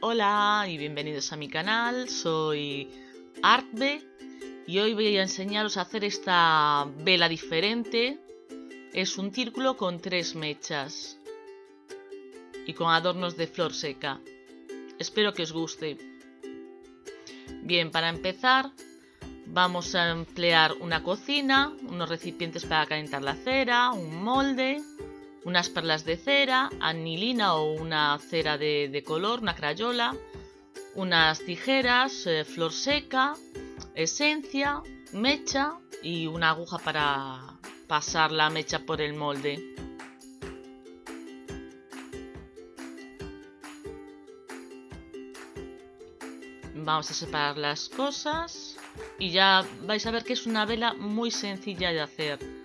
Hola y bienvenidos a mi canal, soy Artbe y hoy voy a enseñaros a hacer esta vela diferente. Es un círculo con tres mechas y con adornos de flor seca. Espero que os guste. Bien, para empezar vamos a emplear una cocina, unos recipientes para calentar la cera, un molde, unas perlas de cera, anilina o una cera de, color, una crayola, unas tijeras, eh, flor seca, esencia, mecha y una aguja para pasar la mecha por el molde. Vamos a separar las cosas y ya vais a ver que es una vela muy sencilla de hacer.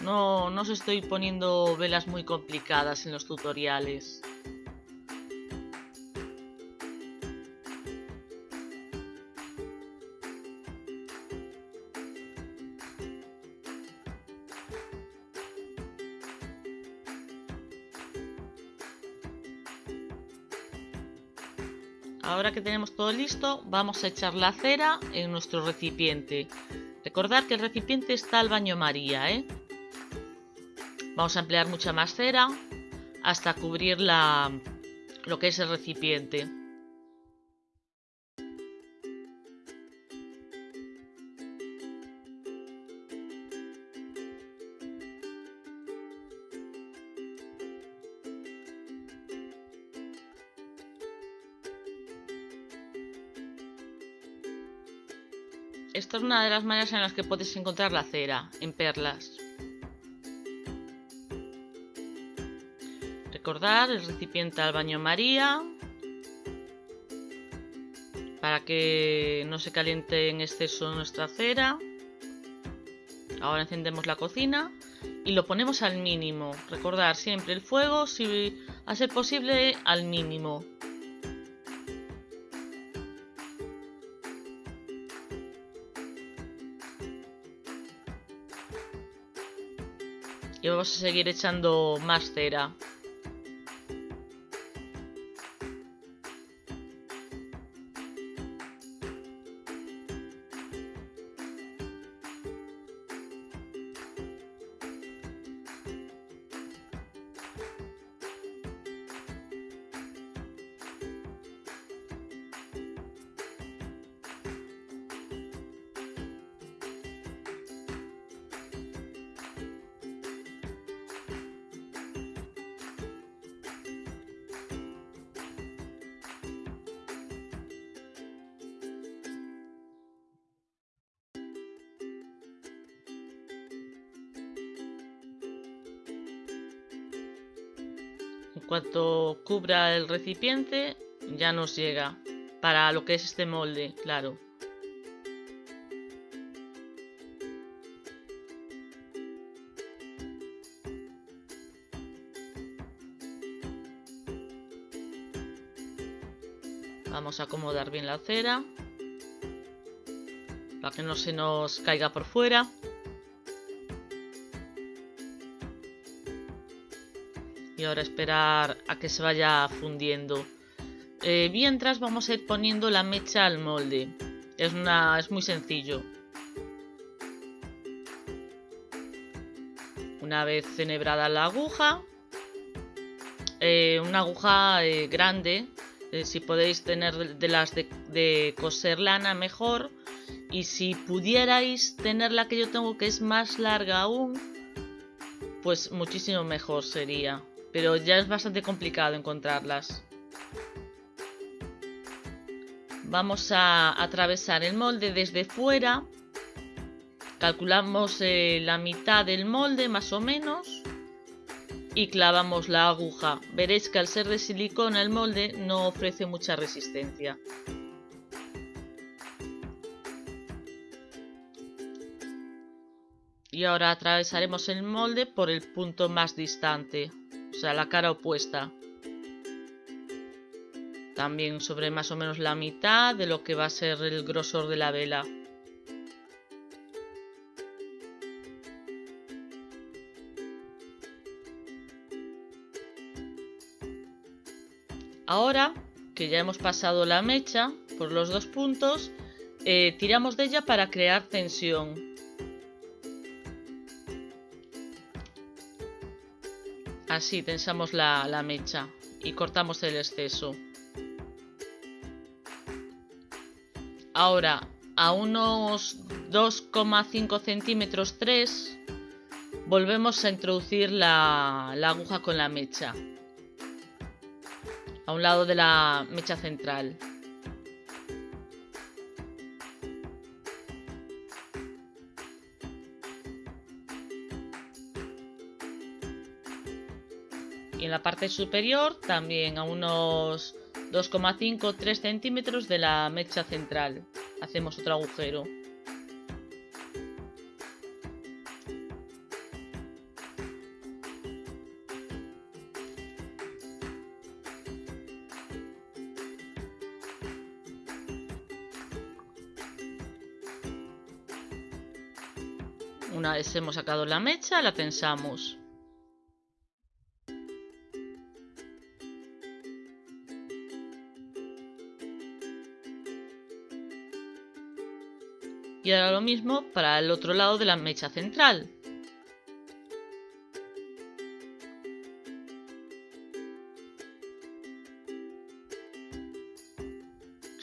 No, no os estoy poniendo velas muy complicadas en los tutoriales. Ahora que tenemos todo listo, vamos a echar la cera en nuestro recipiente. Recordad que el recipiente está al baño María, ¿eh? Vamos a emplear mucha más cera hasta cubrir la, lo que es el recipiente. Esta es una de las maneras en las que puedes encontrar la cera, en perlas. Recordar el recipiente al baño María para que no se caliente en exceso nuestra cera. Ahora encendemos la cocina y lo ponemos al mínimo. Recordar siempre el fuego, si a ser posible, al mínimo. Y vamos a seguir echando más cera. En cuanto cubra el recipiente, ya nos llega. Para lo que es este molde, claro. Vamos a acomodar bien la cera. Para que no se nos caiga por fuera. Y ahora esperar a que se vaya fundiendo. Eh, mientras vamos a ir poniendo la mecha al molde. Es, una, es muy sencillo. Una vez enhebrada la aguja, eh, una aguja eh, grande, si podéis tener de las de coser lana mejor. Y si pudierais tener la que yo tengo que es más larga aún, pues muchísimo mejor sería pero ya es bastante complicado encontrarlas. Vamos a atravesar el molde desde fuera. Calculamos eh, la mitad del molde más o menos. Y clavamos la aguja. Veréis que al ser de silicona el molde no ofrece mucha resistencia. Y ahora atravesaremos el molde por el punto más distante o sea, la cara opuesta. También sobre más o menos la mitad de lo que va a ser el grosor de la vela. Ahora que ya hemos pasado la mecha por los dos puntos, eh, tiramos de ella para crear tensión. Así tensamos la, mecha y cortamos el exceso. Ahora, a unos 2,5 centímetros 3, volvemos a introducir la aguja con la mecha a un lado de la mecha central. En la parte superior también a unos 2,5-3 centímetros de la mecha central. Hacemos otro agujero. Una vez hemos sacado la mecha, la tensamos. Y ahora lo mismo para el otro lado de la mecha central.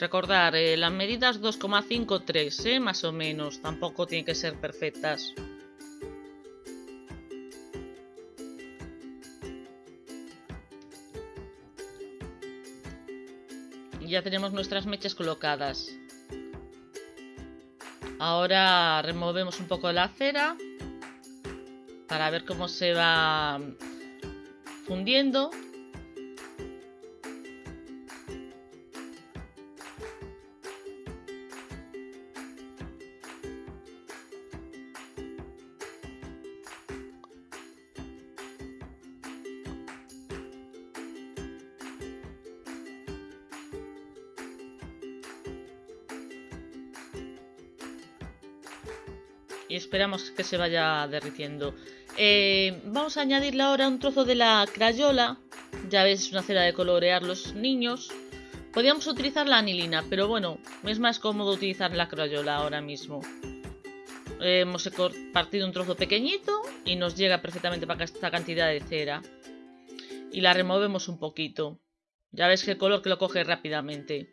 Recordar, eh, las medidas 2,53, eh, más o menos, tampoco tienen que ser perfectas. ya tenemos nuestras mechas colocadas. Ahora removemos un poco la cera para ver cómo se va fundiendo y esperamos que se vaya derritiendo. Eh, vamos a añadirle ahora un trozo de la crayola. Ya ves, es una cera de colorear los niños. Podríamos utilizar la anilina, pero bueno, es más cómodo utilizar la crayola ahora mismo. hemos partido un trozo pequeñito y nos llega perfectamente para esta cantidad de cera. Y la removemos un poquito. Ya ves que el color que lo coge rápidamente.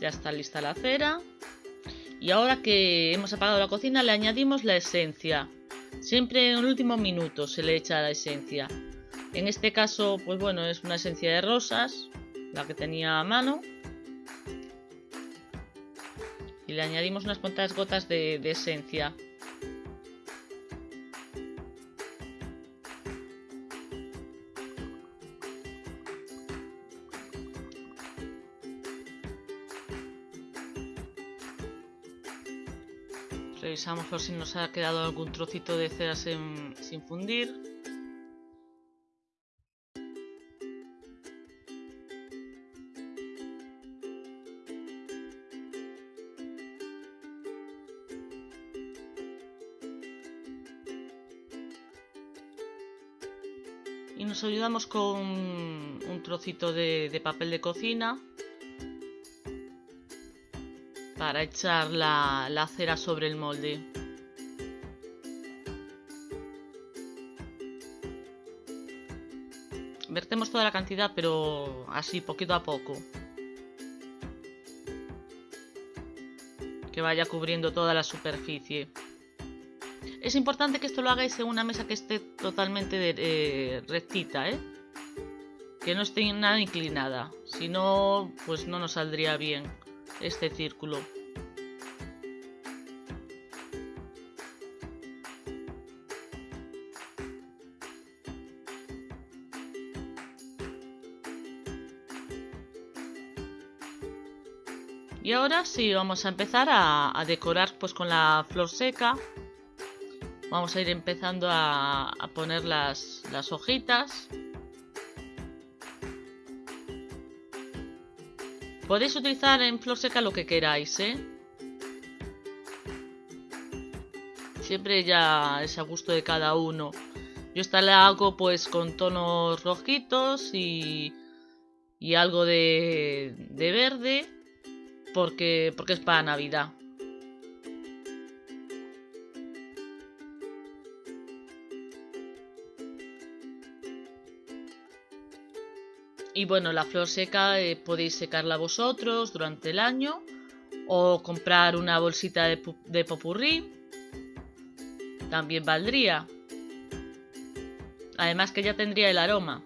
Ya está lista la cera. Y ahora que hemos apagado la cocina le añadimos la esencia. Siempre en el último minuto se le echa la esencia. En este caso, pues bueno, es una esencia de rosas, la que tenía a mano. Y le añadimos unas cuantas gotas de, de esencia. Revisamos por si nos ha quedado algún trocito de cera sin, fundir. y nos ayudamos con un trocito de, papel de cocina para echar la, cera sobre el molde. Vertemos toda la cantidad, pero así, poquito a poco. Que vaya cubriendo toda la superficie. Es importante que esto lo hagáis en una mesa que esté totalmente eh, rectita, ¿eh? Que no esté nada inclinada. Si no, pues no nos saldría bien este círculo. Y ahora sí, vamos a empezar a, decorar pues con la flor seca. Vamos a ir empezando a, poner las, las hojitas. Podéis utilizar en flor seca lo que queráis, ¿eh? Siempre ya es a gusto de cada uno. Yo esta la hago pues con tonos rojitos y, y algo de, de verde porque, porque es para Navidad. Y bueno, la flor seca eh, podéis secarla vosotros durante el año o comprar una bolsita de, de popurrí. También valdría. Además que ya tendría el aroma.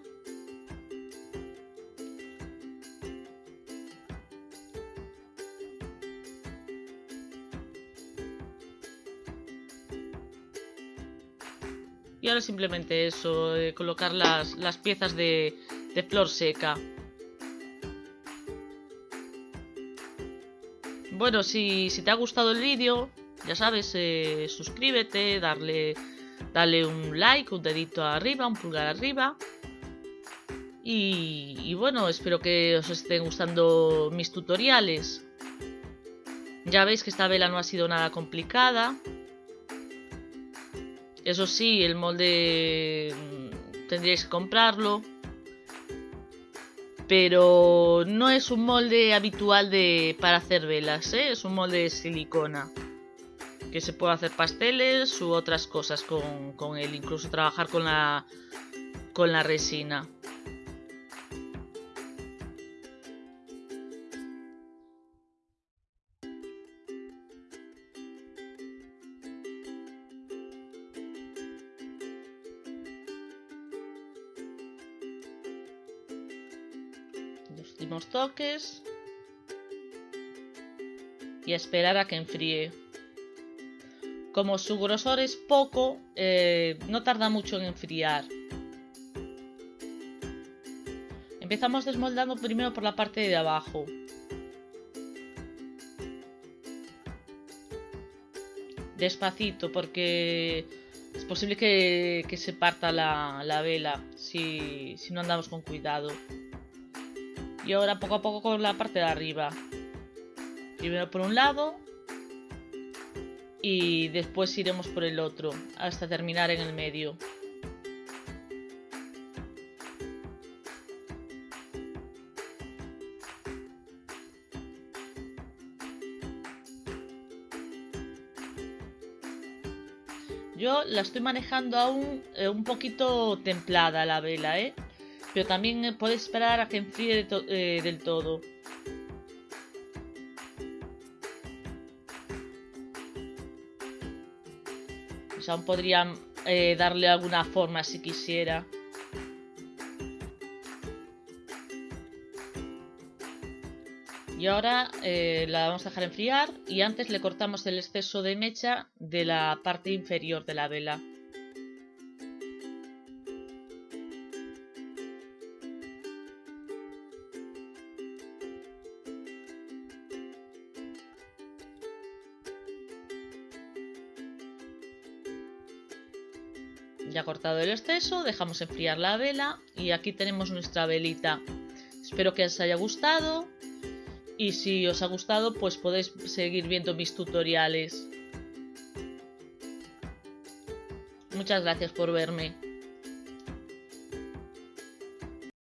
Y ahora simplemente eso, eh, colocar las, piezas de, flor seca. Bueno, si, te ha gustado el vídeo, ya sabes, eh, suscríbete, darle, darle un like, un dedito arriba, un pulgar arriba. Y, y, bueno, espero que os estén gustando mis tutoriales. Ya veis que esta vela no ha sido nada complicada. Eso sí, el molde mm, tendríais que comprarlo. Pero no es un molde habitual de, para hacer velas, ¿eh? es un molde de silicona. Que se puede hacer pasteles u otras cosas con, con él, incluso trabajar con la, con la resina. Y esperar a que enfríe. Como su grosor es poco, eh, no tarda mucho en enfriar. Empezamos desmoldando primero por la parte de abajo. Despacito, porque es posible que, se parta la, vela si no andamos con cuidado. Y ahora poco a poco con la parte de arriba. Primero por un lado. Y después iremos por el otro. Hasta terminar en el medio. Yo la estoy manejando aún eh, un poquito templada la vela, ¿eh? Pero también eh, puedes esperar a que enfríe eh, del todo. Pues aún podría eh, darle alguna forma si quisiera. Y ahora la vamos a dejar enfriar y antes le cortamos el exceso de mecha de la parte inferior de la vela. Ya cortado el exceso, dejamos enfriar la vela y aquí tenemos nuestra velita. Espero que os haya gustado y si os ha gustado pues podéis seguir viendo mis tutoriales. Muchas gracias por verme.